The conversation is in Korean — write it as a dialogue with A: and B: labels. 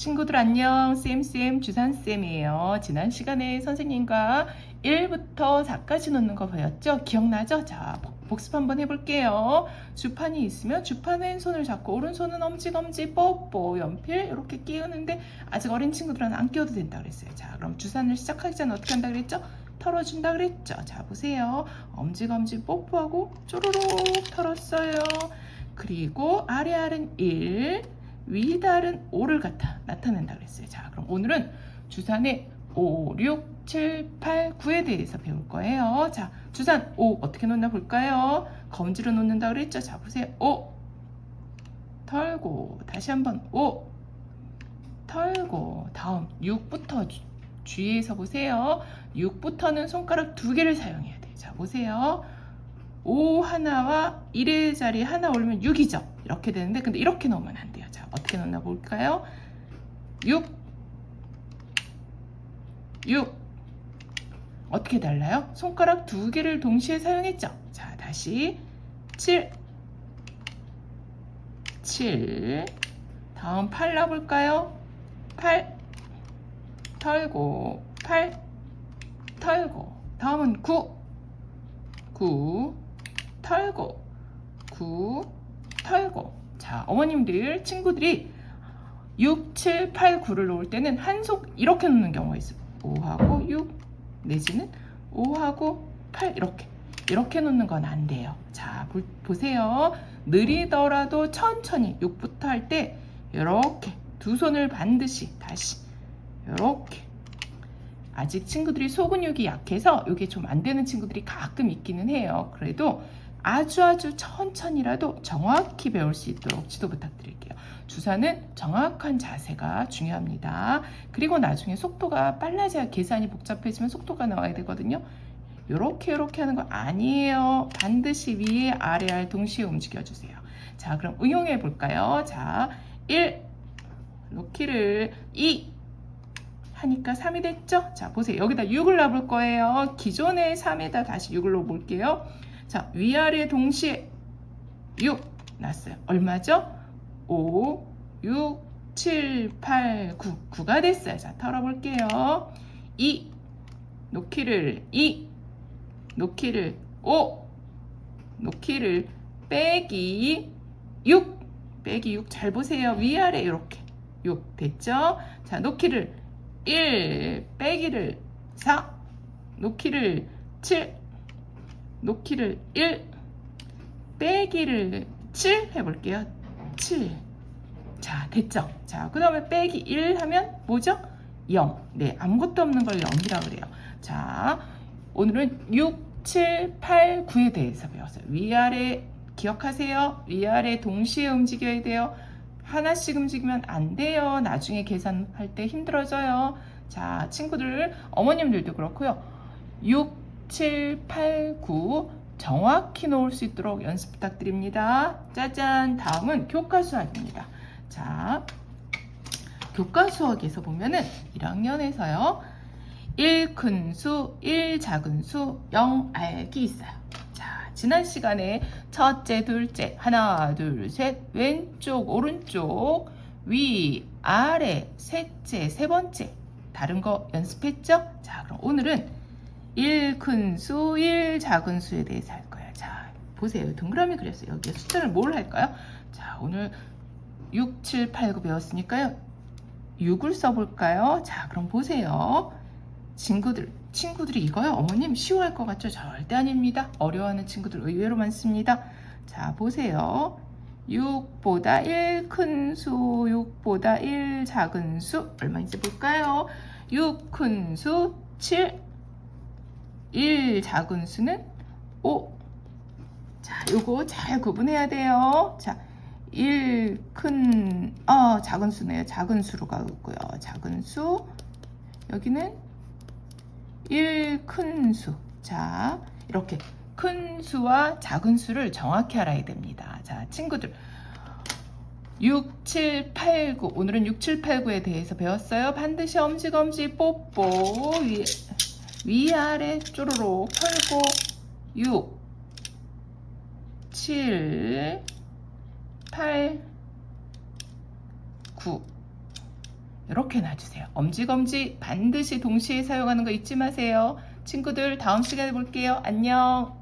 A: 친구들 안녕. 쌤쌤 주산쌤이에요. 지난 시간에 선생님과 1부터 4까지 놓는 거 보였죠? 기억나죠? 자 복습 한번 해볼게요. 주판이 있으면 주판 왼손을 잡고 오른손은 엄지검지 뽀뽀 연필 이렇게 끼우는데 아직 어린 친구들은 안 끼워도 된다 그랬어요. 자 그럼 주산을 시작하기 전에 어떻게 한다 그랬죠? 털어준다 그랬죠? 자 보세요. 엄지검지 뽀뽀하고 쪼르륵 털었어요. 그리고 아래알은 1 위달은 5를 갖다 나타낸다 그랬어요. 자, 그럼 오늘은 주산의 5, 6, 7, 8, 9에 대해서 배울 거예요. 자, 주산 5 어떻게 놓나 볼까요? 검지로 놓는다 그랬죠? 자, 보세요. 5 털고 다시 한번 5 털고 다음 6부터 주, 위에서 보세요. 6부터는 손가락 두 개를 사용해야 돼요. 자, 보세요. 5 하나와 1의 자리 하나 올리면 6이죠. 이렇게 되는데 근데 이렇게 넣으면 안 돼요. 자 어떻게 넣나 볼까요? 6 6 어떻게 달라요? 손가락 두 개를 동시에 사용했죠. 자 다시. 7 7 다음 8 놔볼까요? 8 털고. 8 털고. 다음은 9 9 털고. 9 털고. 자 어머님들 친구들이 6, 7, 8, 9를 놓을 때는 한속 이렇게 놓는 경우가 있어요. 5하고 6 내지는 5하고 8 이렇게. 이렇게 놓는 건 안 돼요. 자 보, 보세요. 느리더라도 천천히 6부터 할 때 이렇게 두 손을 반드시 다시 이렇게. 아직 친구들이 소근육이 약해서 이게 좀 안 되는 친구들이 가끔 있기는 해요. 그래도 아주 아주 천천히라도 정확히 배울 수 있도록 지도 부탁드릴게요. 주사는 정확한 자세가 중요합니다. 그리고 나중에 속도가 빨라져야 계산이 복잡해지면 속도가 나와야 되거든요. 이렇게 이렇게 하는 거 아니에요. 반드시 위에 아래 알 동시에 움직여주세요. 자 그럼 응용해 볼까요? 자 1, 놓기를 2, 하니까 3이 됐죠? 자 보세요 여기다 6을 놔볼 거예요 기존의 3에다 다시 6을 넣어볼게요 자 위아래 동시에 6 놨어요. 얼마죠? 5 6 7 8 9 9가 됐어요. 자 털어볼게요. 2 놓기를 2 놓기를 5 놓기를 빼기 6 빼기 6 잘 보세요. 위아래 이렇게 6 됐죠? 자 놓기를 1 빼기를 4 놓기를 7 놓기를 1 빼기를 7 해볼게요. 7자 됐죠? 자그 다음에 빼기 1 하면 뭐죠? 0네 아무것도 없는 걸 0이라고 그래요. 자 오늘은 6 7 8 9에 대해서 배웠어요. 위아래 기억하세요. 위아래 동시에 움직여야 돼요. 하나씩 움직이면 안 돼요. 나중에 계산할 때 힘들어져요. 자, 친구들, 어머님들도 그렇고요. 6, 7, 8, 9 정확히 놓을 수 있도록 연습 부탁드립니다. 짜잔! 다음은 교과 수학입니다. 자, 교과 수학에서 보면은 1학년에서요. 1큰 수, 1 작은 수, 0 알기 있어요. 지난 시간에 첫째, 둘째, 하나, 둘, 셋, 왼쪽, 오른쪽, 위, 아래, 셋째, 세 번째 다른 거 연습했죠? 자, 그럼 오늘은 1큰 수, 1 작은 수에 대해서 할 거예요. 자, 보세요. 동그라미 그렸어요. 여기에 숫자를 뭘 할까요? 자, 오늘 6, 7, 8, 9 배웠으니까요. 6을 써볼까요? 자, 그럼 보세요. 친구들 친구들이 이거요 어머님 쉬워할 것 같죠 절대 아닙니다 어려워하는 친구들 의외로 많습니다 자 보세요 6보다 1 큰 수 6보다 1 작은 수 얼마인지 볼까요 6 큰 수 7 1 작은 수는 5 자, 요거 잘 구분해야 돼요. 자, 1 큰, 어, 작은 수네요. 작은 수로 가고요. 작은 수. 여기는 1 큰 수. 자, 이렇게 큰 수와 작은 수를 정확히 알아야 됩니다. 자, 친구들. 6, 7, 8, 9. 오늘은 6, 7, 8, 9에 대해서 배웠어요. 반드시 엄지검지 뽀뽀 위, 위아래 쪼르륵 털고 6, 7, 8, 9. 이렇게 놔주세요. 엄지검지 반드시 동시에 사용하는 거 잊지 마세요. 친구들 다음 시간에 볼게요. 안녕.